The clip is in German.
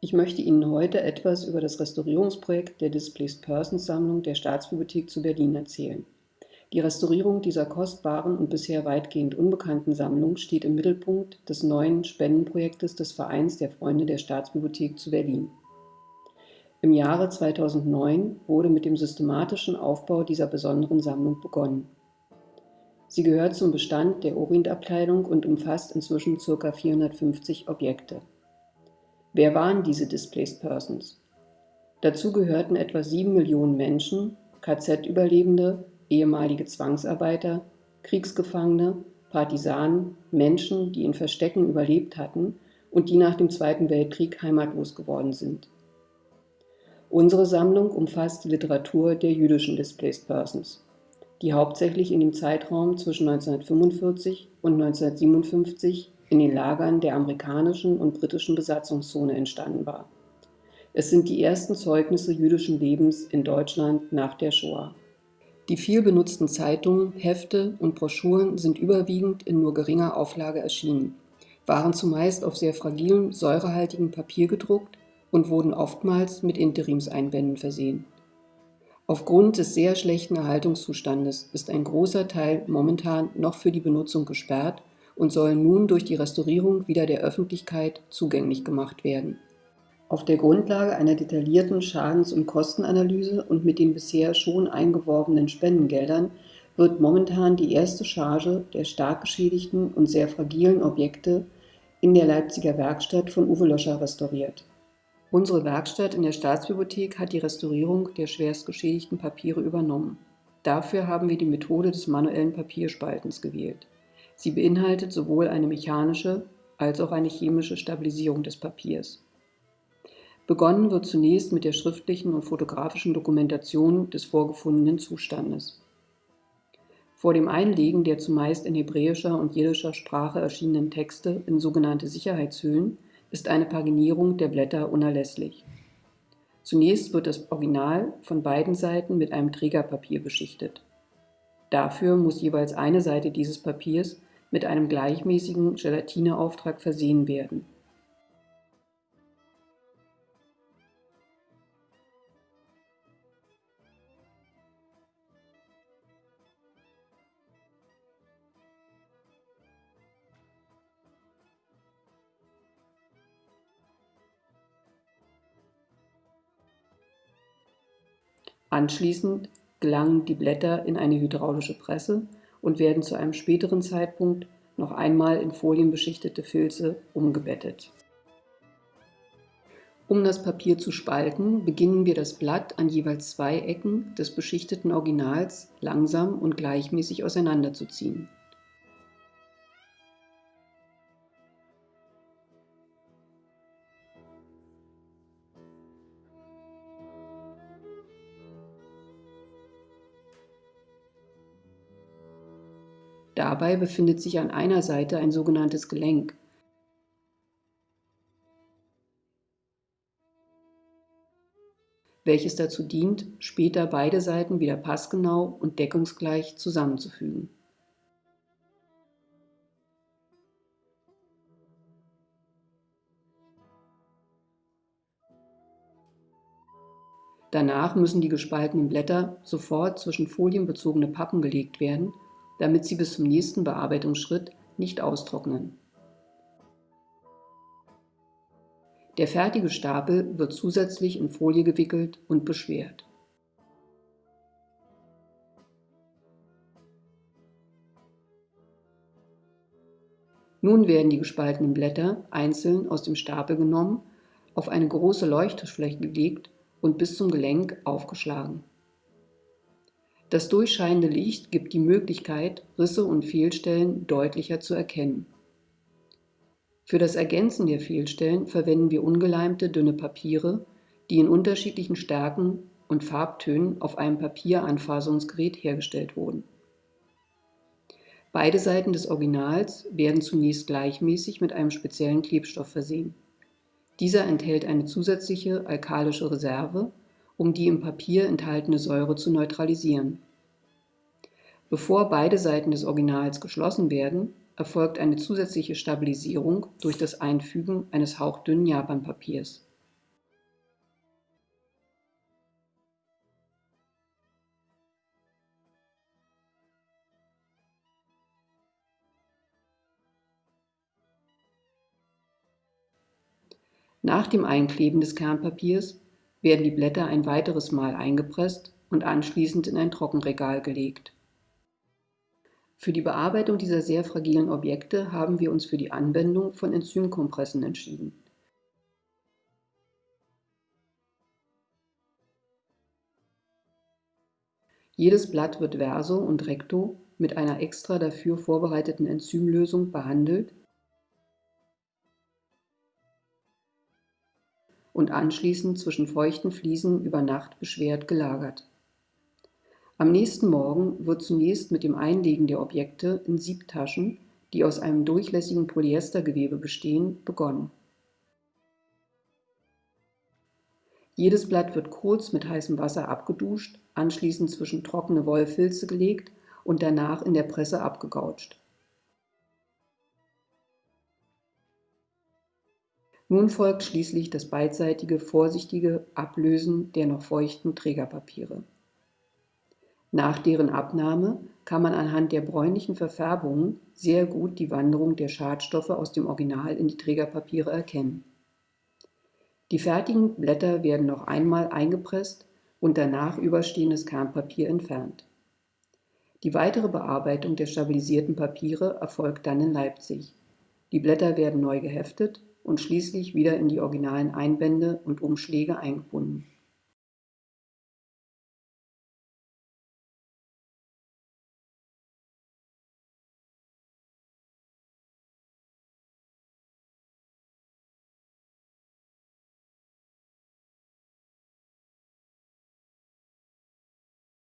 Ich möchte Ihnen heute etwas über das Restaurierungsprojekt der Displaced Persons Sammlung der Staatsbibliothek zu Berlin erzählen. Die Restaurierung dieser kostbaren und bisher weitgehend unbekannten Sammlung steht im Mittelpunkt des neuen Spendenprojektes des Vereins der Freunde der Staatsbibliothek zu Berlin. Im Jahre 2009 wurde mit dem systematischen Aufbau dieser besonderen Sammlung begonnen. Sie gehört zum Bestand der Orientabteilung und umfasst inzwischen ca. 450 Objekte. Wer waren diese Displaced Persons? Dazu gehörten etwa sieben Millionen Menschen, KZ-Überlebende, ehemalige Zwangsarbeiter, Kriegsgefangene, Partisanen, Menschen, die in Verstecken überlebt hatten und die nach dem Zweiten Weltkrieg heimatlos geworden sind. Unsere Sammlung umfasst die Literatur der jüdischen Displaced Persons, die hauptsächlich in dem Zeitraum zwischen 1945 und 1957 in den Lagern der amerikanischen und britischen Besatzungszone entstanden war. Es sind die ersten Zeugnisse jüdischen Lebens in Deutschland nach der Shoah. Die viel benutzten Zeitungen, Hefte und Broschüren sind überwiegend in nur geringer Auflage erschienen, waren zumeist auf sehr fragilem, säurehaltigem Papier gedruckt und wurden oftmals mit Interimseinbänden versehen. Aufgrund des sehr schlechten Erhaltungszustandes ist ein großer Teil momentan noch für die Benutzung gesperrt und sollen nun durch die Restaurierung wieder der Öffentlichkeit zugänglich gemacht werden. Auf der Grundlage einer detaillierten Schadens- und Kostenanalyse und mit den bisher schon eingeworbenen Spendengeldern wird momentan die erste Charge der stark geschädigten und sehr fragilen Objekte in der Leipziger Werkstatt von Uwe Löscher restauriert. Unsere Werkstatt in der Staatsbibliothek hat die Restaurierung der schwerst geschädigten Papiere übernommen. Dafür haben wir die Methode des manuellen Papierspaltens gewählt. Sie beinhaltet sowohl eine mechanische als auch eine chemische Stabilisierung des Papiers. Begonnen wird zunächst mit der schriftlichen und fotografischen Dokumentation des vorgefundenen Zustandes. Vor dem Einlegen der zumeist in hebräischer und jiddischer Sprache erschienenen Texte in sogenannte Sicherheitshüllen ist eine Paginierung der Blätter unerlässlich. Zunächst wird das Original von beiden Seiten mit einem Trägerpapier beschichtet. Dafür muss jeweils eine Seite dieses Papiers mit einem gleichmäßigen Gelatineauftrag versehen werden. Anschließend gelangen die Blätter in eine hydraulische Presse und werden zu einem späteren Zeitpunkt noch einmal in folienbeschichtete Filze umgebettet. Um das Papier zu spalten, beginnen wir das Blatt an jeweils zwei Ecken des beschichteten Originals langsam und gleichmäßig auseinanderzuziehen. Dabei befindet sich an einer Seite ein sogenanntes Gelenk. welches dazu dient, später beide Seiten wieder passgenau und deckungsgleich zusammenzufügen. Danach müssen die gespaltenen Blätter sofort zwischen folienbezogene Pappen gelegt werden damit sie bis zum nächsten Bearbeitungsschritt nicht austrocknen. Der fertige Stapel wird zusätzlich in Folie gewickelt und beschwert. Nun werden die gespaltenen Blätter einzeln aus dem Stapel genommen, auf eine große Leuchttischfläche gelegt und bis zum Gelenk aufgeschlagen. Das durchscheinende Licht gibt die Möglichkeit, Risse und Fehlstellen deutlicher zu erkennen. Für das Ergänzen der Fehlstellen verwenden wir ungeleimte dünne Papiere, die in unterschiedlichen Stärken und Farbtönen auf einem Papieranfassungsgerät hergestellt wurden. Beide Seiten des Originals werden zunächst gleichmäßig mit einem speziellen Klebstoff versehen. Dieser enthält eine zusätzliche alkalische Reserve um die im Papier enthaltene Säure zu neutralisieren. Bevor beide Seiten des Originals geschlossen werden, erfolgt eine zusätzliche Stabilisierung durch das Einfügen eines hauchdünnen Japanpapiers. Nach dem Einkleben des Kernpapiers werden die Blätter ein weiteres Mal eingepresst und anschließend in ein Trockenregal gelegt. Für die Bearbeitung dieser sehr fragilen Objekte haben wir uns für die Anwendung von Enzymkompressen entschieden. Jedes Blatt wird verso und recto mit einer extra dafür vorbereiteten Enzymlösung behandelt und anschließend zwischen feuchten Fliesen über Nacht beschwert gelagert. Am nächsten Morgen wird zunächst mit dem Einlegen der Objekte in Siebtaschen, die aus einem durchlässigen Polyestergewebe bestehen, begonnen. Jedes Blatt wird kurz mit heißem Wasser abgeduscht, anschließend zwischen trockene Wollfilze gelegt und danach in der Presse abgegautscht. Nun folgt schließlich das beidseitige, vorsichtige Ablösen der noch feuchten Trägerpapiere. Nach deren Abnahme kann man anhand der bräunlichen Verfärbungen sehr gut die Wanderung der Schadstoffe aus dem Original in die Trägerpapiere erkennen. Die fertigen Blätter werden noch einmal eingepresst und danach überstehendes Kernpapier entfernt. Die weitere Bearbeitung der stabilisierten Papiere erfolgt dann in Leipzig. Die Blätter werden neu geheftet und schließlich wieder in die originalen Einbände und Umschläge eingebunden